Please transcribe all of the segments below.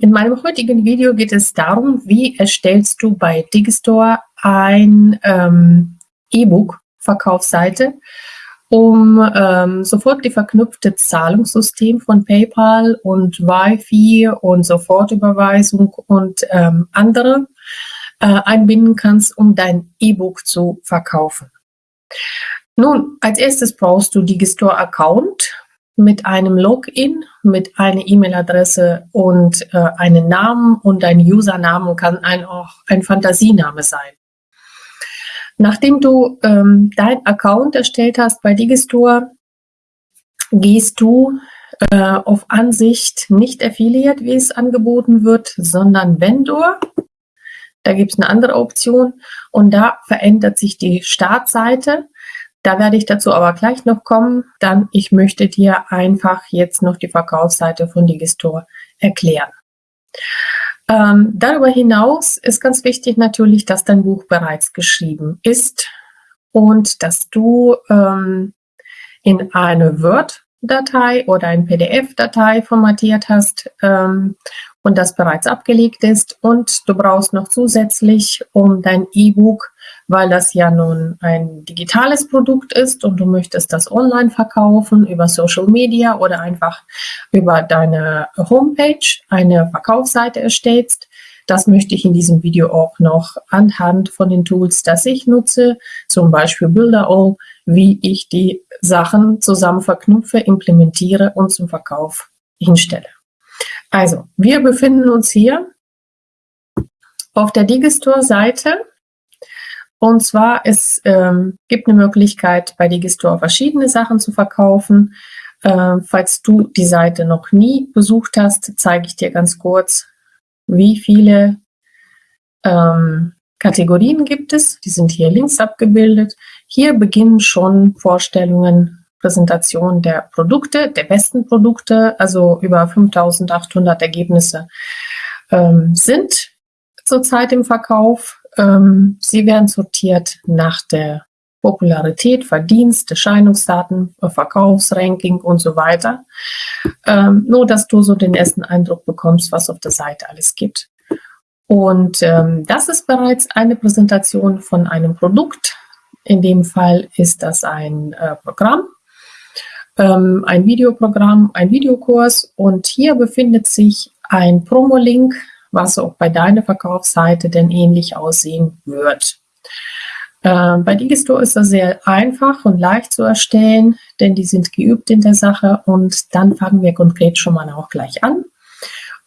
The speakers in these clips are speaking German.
in meinem heutigen Video geht es darum, wie erstellst du bei Digistore ein ähm, E-Book-Verkaufsseite, um ähm, sofort die verknüpfte Zahlungssystem von PayPal und Wi-Fi und Sofortüberweisung und ähm, andere äh, einbinden kannst, um dein E-Book zu verkaufen. Nun, als erstes brauchst du Digistore-Account mit einem Login, mit einer E-Mail-Adresse und äh, einen Namen und ein Usernamen kann ein, auch ein Fantasiename sein. Nachdem du ähm, dein Account erstellt hast bei Digistore, gehst du äh, auf Ansicht nicht Affiliate, wie es angeboten wird, sondern Vendor. Da gibt es eine andere Option und da verändert sich die Startseite. Da werde ich dazu aber gleich noch kommen. Dann, ich möchte dir einfach jetzt noch die Verkaufsseite von Digistore erklären. Ähm, darüber hinaus ist ganz wichtig natürlich, dass dein Buch bereits geschrieben ist und dass du ähm, in eine Word-Datei oder ein PDF-Datei formatiert hast ähm, und das bereits abgelegt ist. Und du brauchst noch zusätzlich, um dein E-Book weil das ja nun ein digitales Produkt ist und du möchtest das online verkaufen über Social Media oder einfach über deine Homepage eine Verkaufsseite erstellst. Das möchte ich in diesem Video auch noch anhand von den Tools, das ich nutze, zum Beispiel Builderall, wie ich die Sachen zusammen verknüpfe, implementiere und zum Verkauf hinstelle. Also, wir befinden uns hier auf der Digistore-Seite und zwar, es ähm, gibt eine Möglichkeit, bei Digistore verschiedene Sachen zu verkaufen. Ähm, falls du die Seite noch nie besucht hast, zeige ich dir ganz kurz, wie viele ähm, Kategorien gibt es. Die sind hier links abgebildet. Hier beginnen schon Vorstellungen, Präsentationen der Produkte, der besten Produkte, also über 5800 Ergebnisse ähm, sind zurzeit im Verkauf. Ähm, sie werden sortiert nach der Popularität, Verdienst, Erscheinungsdaten, Verkaufsranking und so weiter. Ähm, nur, dass du so den ersten Eindruck bekommst, was auf der Seite alles gibt. Und ähm, das ist bereits eine Präsentation von einem Produkt. In dem Fall ist das ein äh, Programm, ähm, ein Videoprogramm, ein Videokurs. Und hier befindet sich ein Promo-Link was auch bei deiner Verkaufsseite denn ähnlich aussehen wird. Äh, bei Digistore ist das sehr einfach und leicht zu erstellen, denn die sind geübt in der Sache und dann fangen wir konkret schon mal auch gleich an.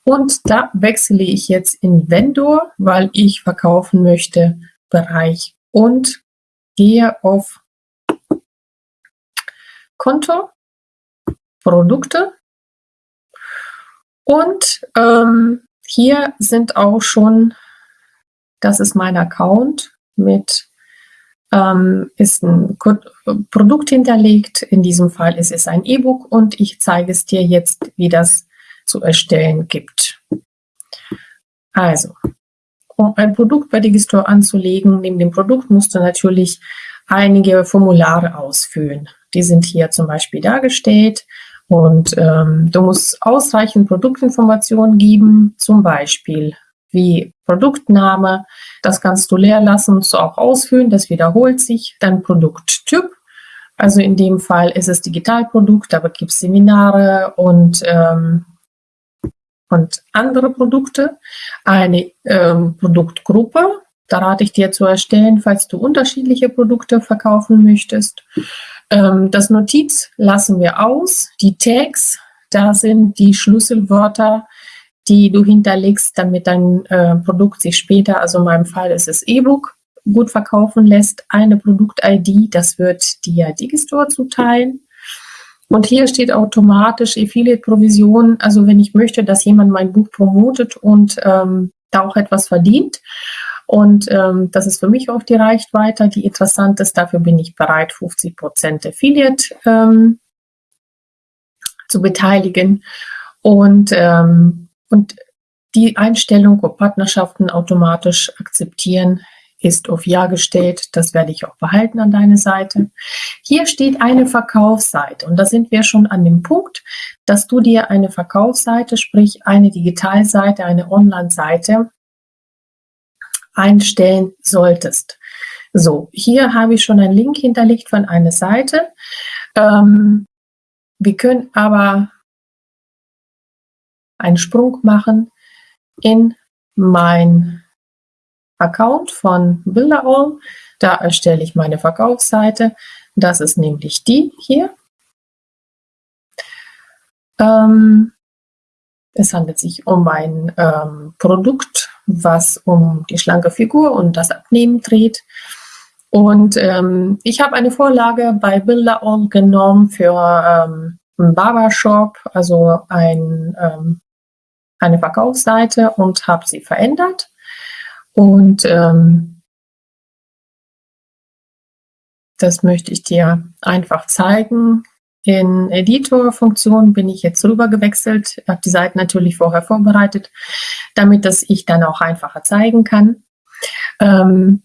Und da wechsle ich jetzt in Vendor, weil ich verkaufen möchte, Bereich und gehe auf Konto, Produkte und ähm, hier sind auch schon, das ist mein Account mit, ähm, ist ein Produkt hinterlegt. In diesem Fall ist es ein E-Book und ich zeige es dir jetzt, wie das zu erstellen gibt. Also, um ein Produkt bei Digistore anzulegen, neben dem Produkt musst du natürlich einige Formulare ausfüllen. Die sind hier zum Beispiel dargestellt. Und ähm, du musst ausreichend Produktinformationen geben, zum Beispiel wie Produktname, das kannst du leer lassen, so auch ausfüllen, das wiederholt sich. Dann Produkttyp, also in dem Fall ist es Digitalprodukt, aber gibt Seminare und, ähm, und andere Produkte. Eine ähm, Produktgruppe, da rate ich dir zu erstellen, falls du unterschiedliche Produkte verkaufen möchtest. Ähm, das Notiz lassen wir aus. Die Tags, da sind die Schlüsselwörter, die du hinterlegst, damit dein äh, Produkt sich später, also in meinem Fall ist es E-Book, gut verkaufen lässt. Eine Produkt-ID, das wird dir Digistore zuteilen. Und hier steht automatisch Affiliate-Provision. Also wenn ich möchte, dass jemand mein Buch promotet und ähm, da auch etwas verdient, und ähm, das ist für mich auch die Reichweite, die interessant ist. Dafür bin ich bereit, 50 Prozent Affiliate ähm, zu beteiligen. Und, ähm, und die Einstellung, ob Partnerschaften automatisch akzeptieren, ist auf Ja gestellt. Das werde ich auch behalten an deine Seite. Hier steht eine Verkaufsseite und da sind wir schon an dem Punkt, dass du dir eine Verkaufsseite, sprich eine Digitalseite, eine Online-Seite einstellen solltest. So, hier habe ich schon einen Link hinterlegt von einer Seite. Ähm, wir können aber einen Sprung machen in mein Account von Bilderall. Da erstelle ich meine Verkaufsseite. Das ist nämlich die hier. Ähm, es handelt sich um ein ähm, Produkt, was um die schlanke Figur und das Abnehmen dreht. Und ähm, ich habe eine Vorlage bei Bilderall genommen für ähm, Barbershop, also ein, ähm, eine Verkaufsseite und habe sie verändert. Und ähm, das möchte ich dir einfach zeigen. In Editor-Funktion bin ich jetzt rüber gewechselt, habe die Seite natürlich vorher vorbereitet, damit das ich dann auch einfacher zeigen kann. Ähm,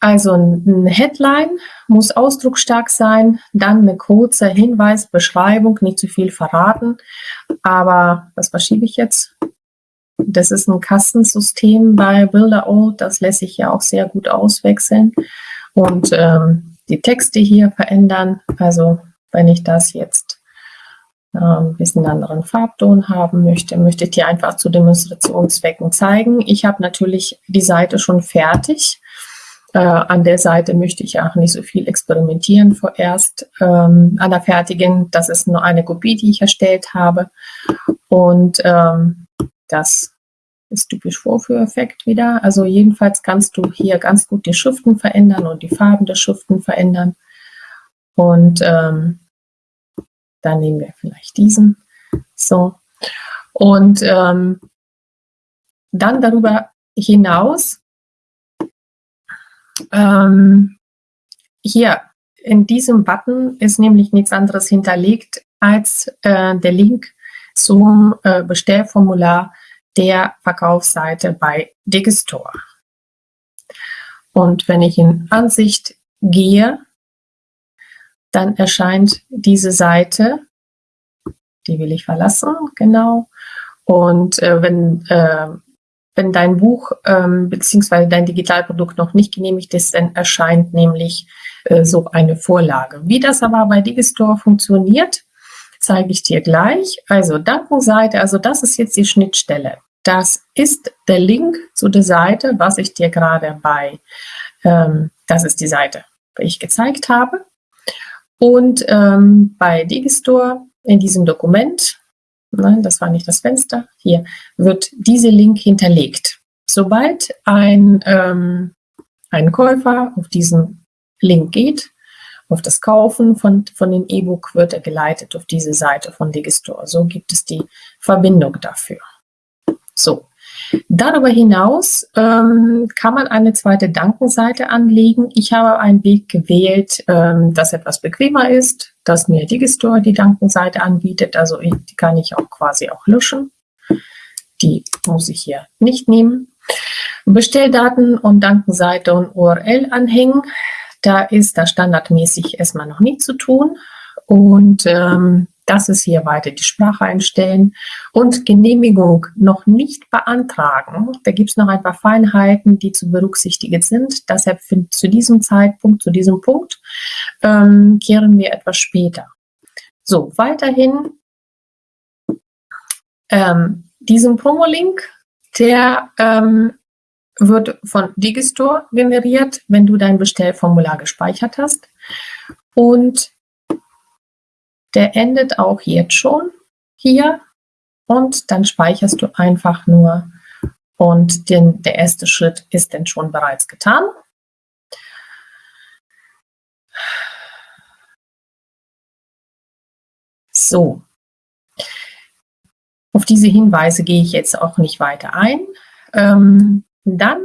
also ein Headline muss ausdrucksstark sein, dann eine kurze Hinweis, Beschreibung, nicht zu viel verraten. Aber was verschiebe ich jetzt? Das ist ein Kastensystem bei Builder.o, das lässt sich ja auch sehr gut auswechseln und ähm, die Texte hier verändern. Also wenn ich das jetzt äh, ein bisschen anderen Farbton haben möchte, möchte ich dir einfach zu Demonstrationszwecken zeigen. Ich habe natürlich die Seite schon fertig äh, an der Seite möchte ich auch nicht so viel experimentieren vorerst. Ähm, an der fertigen, das ist nur eine Kopie, die ich erstellt habe. Und ähm, das ist typisch Vorführeffekt wieder. Also jedenfalls kannst du hier ganz gut die Schriften verändern und die Farben der Schriften verändern. Und ähm, dann nehmen wir vielleicht diesen. So. Und ähm, dann darüber hinaus ähm, hier in diesem Button ist nämlich nichts anderes hinterlegt als äh, der Link zum äh, Bestellformular der Verkaufsseite bei Digistore. Und wenn ich in Ansicht gehe, dann erscheint diese Seite, die will ich verlassen, genau. Und äh, wenn äh, wenn dein Buch ähm, bzw. dein Digitalprodukt noch nicht genehmigt ist, dann erscheint nämlich äh, so eine Vorlage. Wie das aber bei Digistore funktioniert, zeige ich dir gleich. Also Dankenseite, also das ist jetzt die Schnittstelle. Das ist der Link zu der Seite, was ich dir gerade bei, ähm, das ist die Seite, die ich gezeigt habe. Und ähm, bei Digistore in diesem Dokument nein, das war nicht das Fenster, hier wird dieser Link hinterlegt. Sobald ein, ähm, ein Käufer auf diesen Link geht, auf das Kaufen von, von dem E-Book, wird er geleitet auf diese Seite von Digistore. So gibt es die Verbindung dafür. So, Darüber hinaus ähm, kann man eine zweite Dankenseite anlegen. Ich habe einen Weg gewählt, ähm, das etwas bequemer ist, dass mir Digistore die Dankenseite anbietet. Also ich, die kann ich auch quasi auch löschen. Die muss ich hier nicht nehmen. Bestelldaten und Dankenseite und URL anhängen. Da ist da standardmäßig erstmal noch nichts zu tun. Und ähm, das ist hier weiter die Sprache einstellen und Genehmigung noch nicht beantragen. Da gibt es noch ein paar Feinheiten, die zu berücksichtigen sind. Deshalb zu diesem Zeitpunkt, zu diesem Punkt, ähm, kehren wir etwas später. So, weiterhin ähm, diesen Promo-Link, der ähm, wird von Digistore generiert, wenn du dein Bestellformular gespeichert hast. Und der endet auch jetzt schon hier und dann speicherst du einfach nur und den, der erste Schritt ist dann schon bereits getan. So, auf diese Hinweise gehe ich jetzt auch nicht weiter ein. Ähm, dann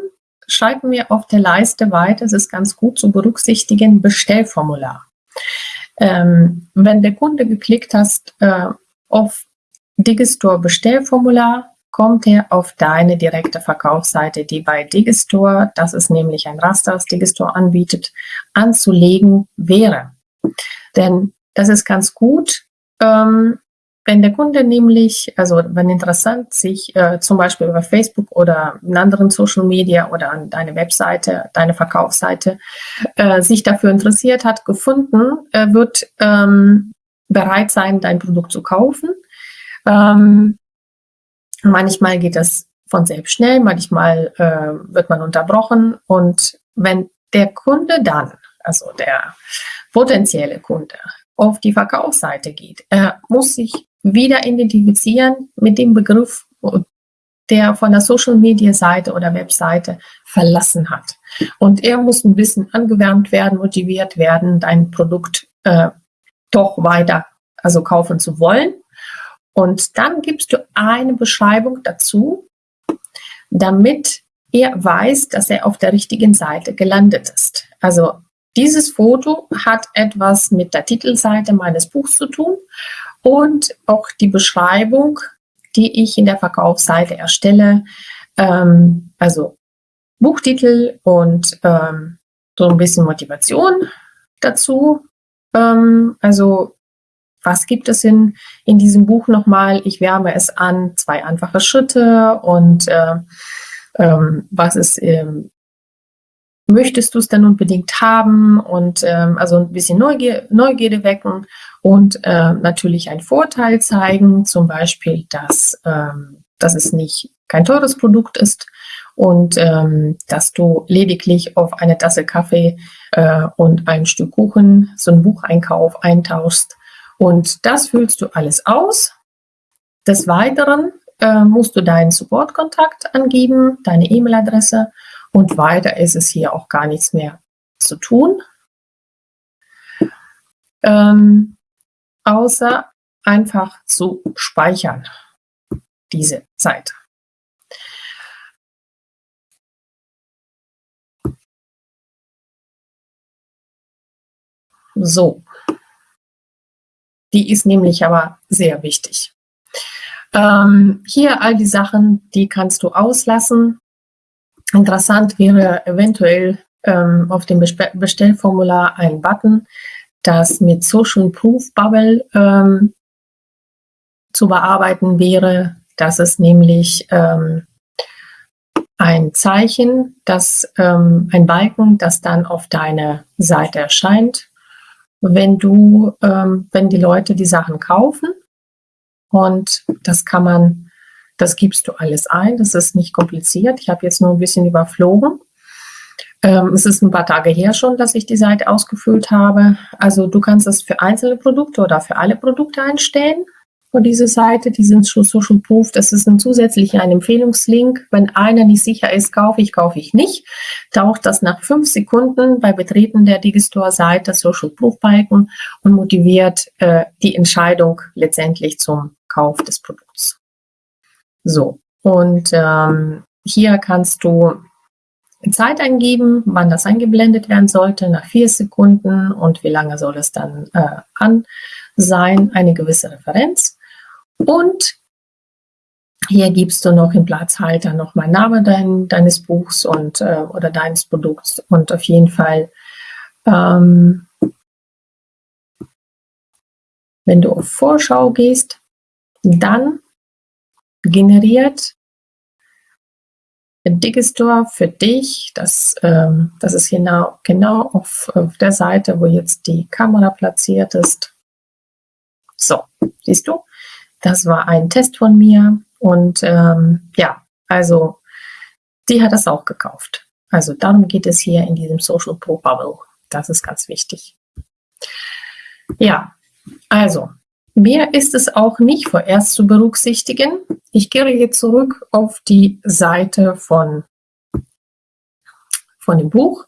schreiben wir auf der Leiste weiter, es ist ganz gut zu berücksichtigen, Bestellformular. Ähm, wenn der Kunde geklickt hast äh, auf Digistore Bestellformular, kommt er auf deine direkte Verkaufsseite, die bei Digistore, das ist nämlich ein Raster, das Digistore anbietet, anzulegen wäre. Denn das ist ganz gut, ähm, wenn der Kunde nämlich, also wenn interessant sich äh, zum Beispiel über Facebook oder in anderen Social Media oder an deine Webseite, deine Verkaufsseite, äh, sich dafür interessiert hat, gefunden, äh, wird ähm, bereit sein, dein Produkt zu kaufen. Ähm, manchmal geht das von selbst schnell, manchmal äh, wird man unterbrochen und wenn der Kunde dann, also der potenzielle Kunde, auf die Verkaufsseite geht, er muss sich wieder identifizieren mit dem Begriff, der von der Social Media Seite oder Webseite verlassen hat. Und er muss ein bisschen angewärmt werden, motiviert werden, dein Produkt äh, doch weiter also kaufen zu wollen. Und dann gibst du eine Beschreibung dazu, damit er weiß, dass er auf der richtigen Seite gelandet ist. Also dieses Foto hat etwas mit der Titelseite meines Buchs zu tun und auch die Beschreibung, die ich in der Verkaufsseite erstelle, ähm, also Buchtitel und ähm, so ein bisschen Motivation dazu. Ähm, also was gibt es in, in diesem Buch nochmal? Ich wärme es an, zwei einfache Schritte und äh, ähm, was ist, ähm, möchtest du es denn unbedingt haben? Und ähm, also ein bisschen Neugier, Neugierde wecken und äh, natürlich einen Vorteil zeigen, zum Beispiel, dass, ähm, dass es nicht kein teures Produkt ist und ähm, dass du lediglich auf eine Tasse Kaffee äh, und ein Stück Kuchen so einen Bucheinkauf eintauschst. Und das füllst du alles aus. Des Weiteren äh, musst du deinen Supportkontakt angeben, deine E-Mail-Adresse und weiter ist es hier auch gar nichts mehr zu tun. Ähm, außer einfach zu speichern, diese Seite. So, die ist nämlich aber sehr wichtig. Ähm, hier all die Sachen, die kannst du auslassen. Interessant wäre eventuell ähm, auf dem Bestellformular ein Button, das mit Social Proof Bubble ähm, zu bearbeiten wäre. Das ist nämlich ähm, ein Zeichen, das, ähm, ein Balken, das dann auf deiner Seite erscheint wenn du, ähm, wenn die Leute die Sachen kaufen und das kann man, das gibst du alles ein, das ist nicht kompliziert. Ich habe jetzt nur ein bisschen überflogen. Ähm, es ist ein paar Tage her schon, dass ich die Seite ausgefüllt habe. Also du kannst das für einzelne Produkte oder für alle Produkte einstellen von dieser Seite, die sind schon Social Proof. Das ist ein zusätzlicher ein Empfehlungslink. Wenn einer nicht sicher ist, kaufe ich, kaufe ich nicht, taucht das nach fünf Sekunden bei Betreten der Digistore-Seite Social Proof Balken und motiviert äh, die Entscheidung letztendlich zum Kauf des Produkts. So, und ähm, hier kannst du Zeit eingeben, wann das eingeblendet werden sollte, nach vier Sekunden. Und wie lange soll es dann äh, an sein, eine gewisse Referenz. Und hier gibst du noch im Platzhalter noch mal Name dein, deines Buchs und äh, oder deines Produkts. Und auf jeden Fall, ähm, wenn du auf Vorschau gehst, dann generiert Digistore für dich, das, ähm, das ist genau, genau auf, auf der Seite, wo jetzt die Kamera platziert ist. So, siehst du? Das war ein Test von mir und ähm, ja, also die hat das auch gekauft. Also darum geht es hier in diesem Social Pro Bubble. Das ist ganz wichtig. Ja, also mehr ist es auch nicht vorerst zu berücksichtigen. Ich gehe jetzt zurück auf die Seite von, von dem Buch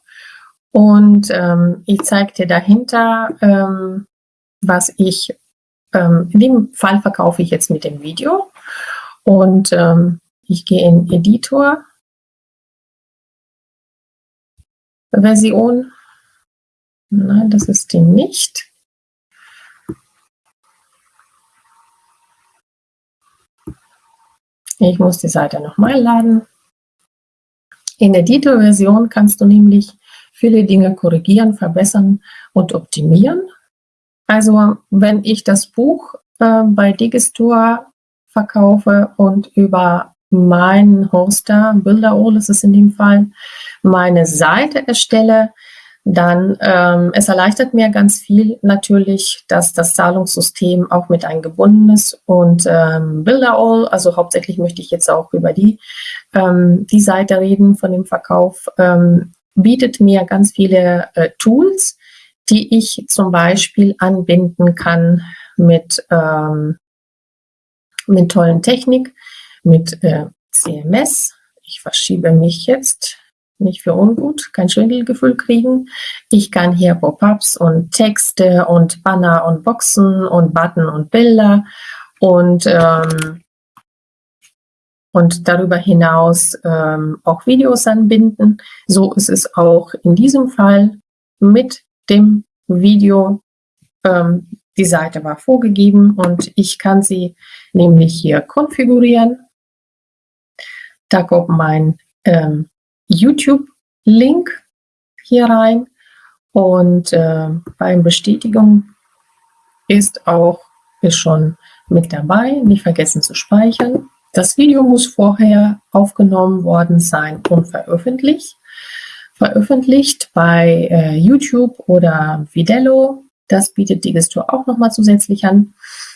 und ähm, ich zeige dir dahinter, ähm, was ich ähm, in dem Fall verkaufe ich jetzt mit dem Video und ähm, ich gehe in Editor, Version, nein, das ist die nicht. Ich muss die Seite nochmal laden. In der Editor-Version kannst du nämlich viele Dinge korrigieren, verbessern und optimieren. Also wenn ich das Buch äh, bei Digistore verkaufe und über meinen Hoster, Builderall ist es in dem Fall, meine Seite erstelle, dann ähm, es erleichtert mir ganz viel natürlich, dass das Zahlungssystem auch mit eingebunden ist und ähm, Builderall, also hauptsächlich möchte ich jetzt auch über die, ähm, die Seite reden von dem Verkauf, ähm, bietet mir ganz viele äh, Tools, die ich zum Beispiel anbinden kann mit, ähm, mit tollen Technik, mit äh, CMS. Ich verschiebe mich jetzt nicht für ungut, kein Schwindelgefühl kriegen. Ich kann hier Pop-ups und Texte und Banner und Boxen und Button und Bilder und, ähm, und darüber hinaus ähm, auch Videos anbinden. So ist es auch in diesem Fall mit dem Video. Ähm, die Seite war vorgegeben und ich kann sie nämlich hier konfigurieren. Da kommt mein ähm, YouTube-Link hier rein und äh, beim Bestätigung ist auch ist schon mit dabei. Nicht vergessen zu speichern. Das Video muss vorher aufgenommen worden sein und veröffentlicht. Veröffentlicht bei äh, YouTube oder Vidello. Das bietet Digistore auch nochmal zusätzlich an.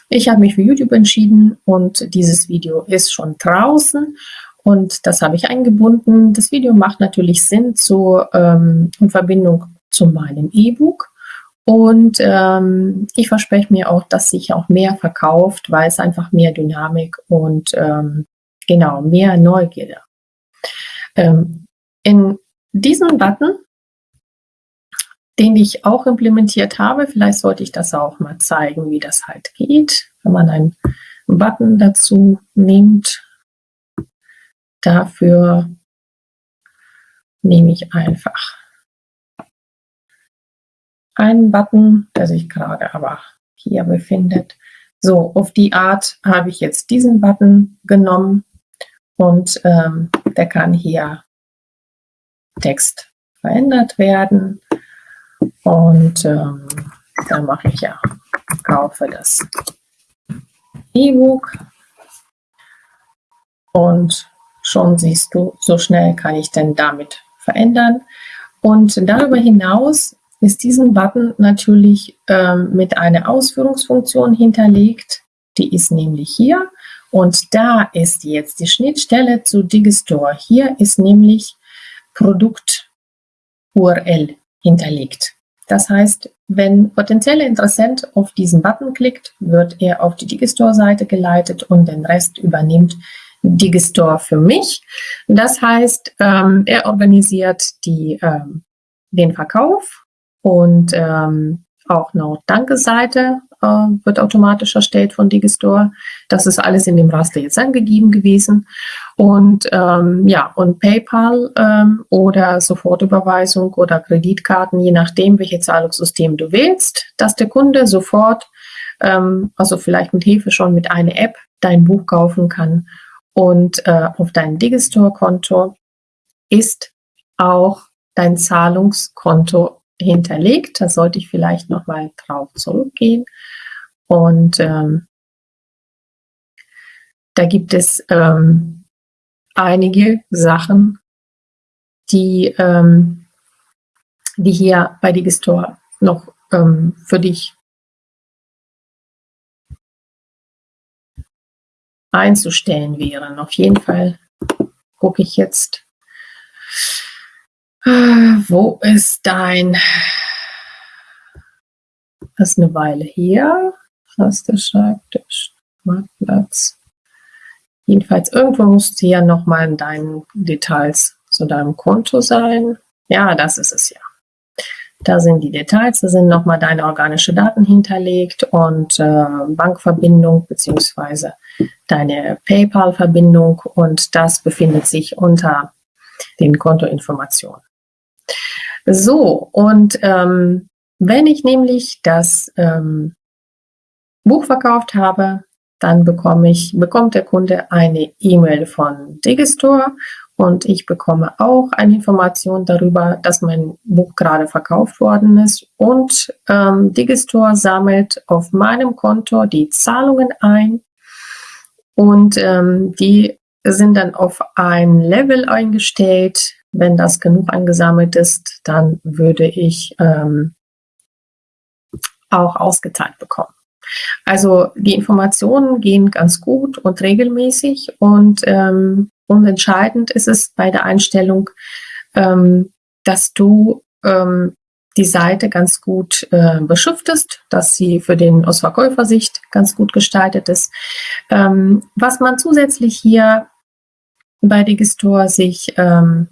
Ich habe mich für YouTube entschieden und dieses Video ist schon draußen und das habe ich eingebunden. Das Video macht natürlich Sinn zu, ähm, in Verbindung zu meinem E-Book. Und ähm, ich verspreche mir auch, dass sich auch mehr verkauft, weil es einfach mehr Dynamik und ähm, genau mehr Neugierde. Ähm, in diesem Button, den ich auch implementiert habe, vielleicht sollte ich das auch mal zeigen, wie das halt geht, wenn man einen Button dazu nimmt Dafür nehme ich einfach einen Button, der sich gerade aber hier befindet. So, auf die Art habe ich jetzt diesen Button genommen und ähm, der kann hier Text verändert werden. Und ähm, dann mache ich ja, kaufe das E-Book und Schon siehst du, so schnell kann ich denn damit verändern. Und darüber hinaus ist diesen Button natürlich ähm, mit einer Ausführungsfunktion hinterlegt. Die ist nämlich hier. Und da ist jetzt die Schnittstelle zu Digistore. Hier ist nämlich Produkt URL hinterlegt. Das heißt, wenn potenzielle Interessent auf diesen Button klickt, wird er auf die Digistore-Seite geleitet und den Rest übernimmt Digistore für mich. Das heißt, ähm, er organisiert die, ähm, den Verkauf und ähm, auch eine Danke-Seite äh, wird automatisch erstellt von Digistore. Das ist alles in dem Raster jetzt angegeben gewesen. Und ähm, ja, und PayPal ähm, oder Sofortüberweisung oder Kreditkarten, je nachdem, welches Zahlungssystem du wählst, dass der Kunde sofort, ähm, also vielleicht mit Hilfe schon mit einer App, dein Buch kaufen kann und äh, auf dein Digistore-Konto ist auch dein Zahlungskonto hinterlegt. Da sollte ich vielleicht nochmal drauf zurückgehen. Und ähm, da gibt es ähm, einige Sachen, die, ähm, die hier bei Digistore noch ähm, für dich einzustellen wären. Auf jeden Fall gucke ich jetzt, wo ist dein, das ist eine Weile hier, was der Schreibtisch, Marktplatz. Jedenfalls irgendwo musst du ja nochmal in deinen Details zu deinem Konto sein. Ja, das ist es ja. Da sind die Details, da sind nochmal deine organische Daten hinterlegt und äh, Bankverbindung beziehungsweise deine PayPal-Verbindung und das befindet sich unter den Kontoinformationen. So, und ähm, wenn ich nämlich das ähm, Buch verkauft habe, dann bekomme ich, bekommt der Kunde eine E-Mail von Digistore und ich bekomme auch eine Information darüber, dass mein Buch gerade verkauft worden ist und ähm, Digistore sammelt auf meinem Konto die Zahlungen ein und ähm, die sind dann auf ein Level eingestellt. Wenn das genug angesammelt ist, dann würde ich ähm, auch ausgezahlt bekommen. Also die Informationen gehen ganz gut und regelmäßig und, ähm, und entscheidend ist es bei der Einstellung, ähm, dass du ähm, die Seite ganz gut äh, beschriftest, dass sie für den aus Verkäufersicht ganz gut gestaltet ist. Ähm, was man zusätzlich hier bei Digistore sich ähm,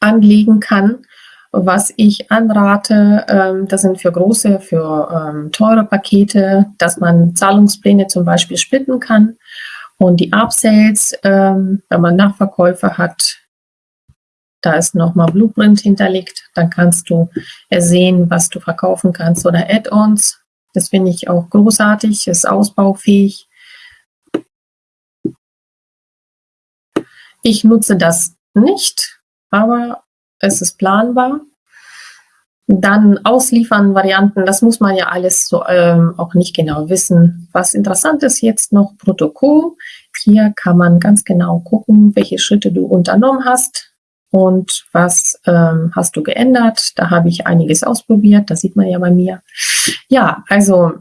anlegen kann, was ich anrate, ähm, das sind für große, für ähm, teure Pakete, dass man Zahlungspläne zum Beispiel splitten kann. Und die Upsales, ähm, wenn man Nachverkäufe hat, da ist nochmal Blueprint hinterlegt, dann kannst du sehen, was du verkaufen kannst oder Add-ons. Das finde ich auch großartig, ist ausbaufähig. Ich nutze das nicht, aber es ist planbar. Dann ausliefern Varianten, das muss man ja alles so ähm, auch nicht genau wissen. Was interessant ist jetzt noch Protokoll. Hier kann man ganz genau gucken, welche Schritte du unternommen hast und was ähm, hast du geändert. Da habe ich einiges ausprobiert, das sieht man ja bei mir. Ja, also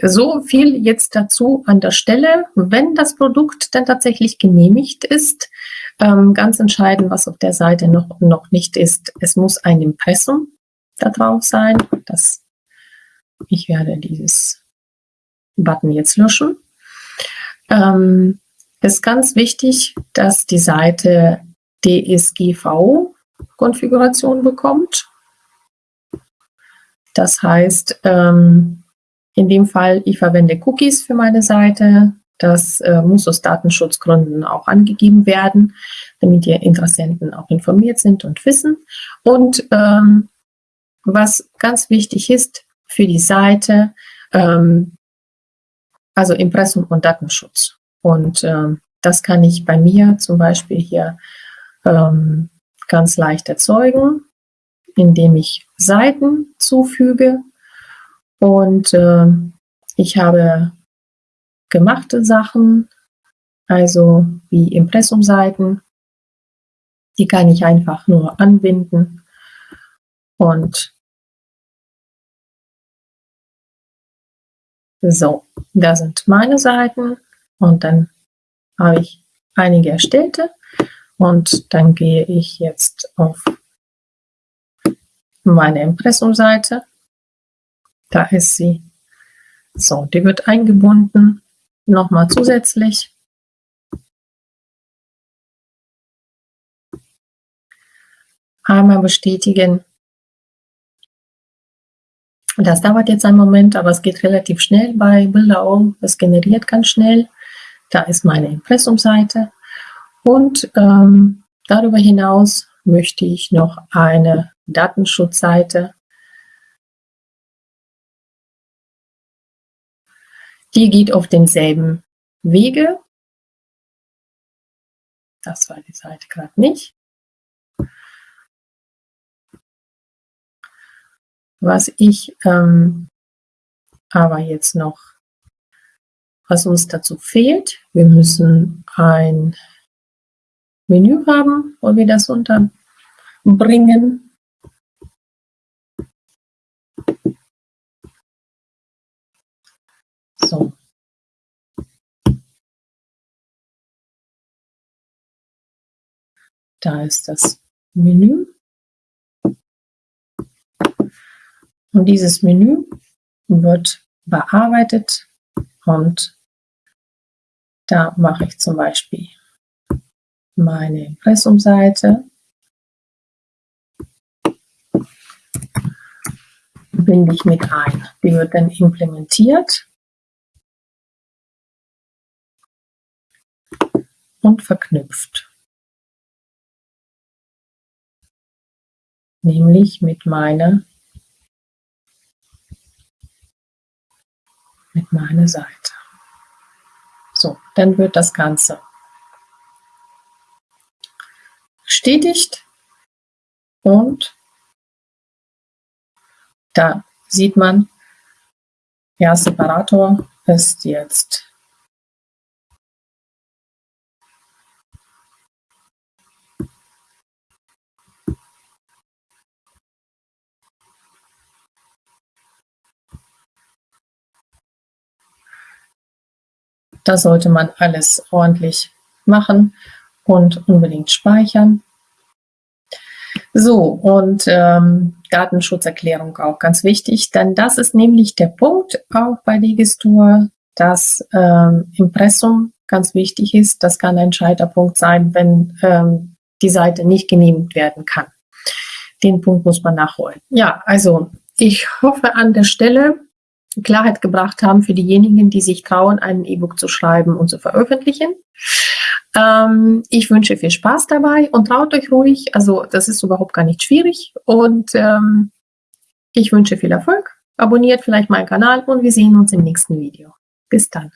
so viel jetzt dazu an der Stelle. Wenn das Produkt dann tatsächlich genehmigt ist, ähm, ganz entscheidend, was auf der Seite noch, noch nicht ist, es muss ein Impressum da drauf sein. Das, ich werde dieses Button jetzt löschen. Ähm, ist ganz wichtig, dass die Seite DSGVO-Konfiguration bekommt. Das heißt, ähm, in dem Fall, ich verwende Cookies für meine Seite. Das äh, muss aus Datenschutzgründen auch angegeben werden, damit die Interessenten auch informiert sind und wissen. Und ähm, was ganz wichtig ist für die Seite, ähm, also Impressum und Datenschutz. Und ähm, das kann ich bei mir zum Beispiel hier ähm, ganz leicht erzeugen, indem ich Seiten zufüge. Und äh, ich habe gemachte Sachen, also wie Impressumseiten. Die kann ich einfach nur anbinden und so, da sind meine Seiten und dann habe ich einige erstellte und dann gehe ich jetzt auf meine Impressumseite. Da ist sie. So, die wird eingebunden nochmal zusätzlich. Einmal bestätigen. Das dauert jetzt einen Moment, aber es geht relativ schnell bei Bilderau. Es generiert ganz schnell. Da ist meine Impressumseite. Und ähm, darüber hinaus möchte ich noch eine Datenschutzseite Die geht auf denselben Wege. Das war die Seite gerade nicht. Was ich ähm, aber jetzt noch, was uns dazu fehlt, wir müssen ein Menü haben, wo wir das unterbringen. So. Da ist das Menü. Und dieses Menü wird bearbeitet und da mache ich zum Beispiel meine Impressumseite. Binde ich mit ein. Die wird dann implementiert und verknüpft. Nämlich mit meiner mit meiner Seite. So, dann wird das Ganze bestätigt. Und da sieht man, ja, Separator ist jetzt Da sollte man alles ordentlich machen und unbedingt speichern. So, und ähm, Datenschutzerklärung auch ganz wichtig, denn das ist nämlich der Punkt auch bei Digistore, dass ähm, Impressum ganz wichtig ist. Das kann ein Scheiterpunkt sein, wenn ähm, die Seite nicht genehmigt werden kann. Den Punkt muss man nachholen. Ja, also ich hoffe an der Stelle, Klarheit gebracht haben für diejenigen, die sich trauen, ein E-Book zu schreiben und zu veröffentlichen. Ähm, ich wünsche viel Spaß dabei und traut euch ruhig. Also das ist überhaupt gar nicht schwierig. Und ähm, ich wünsche viel Erfolg. Abonniert vielleicht meinen Kanal und wir sehen uns im nächsten Video. Bis dann.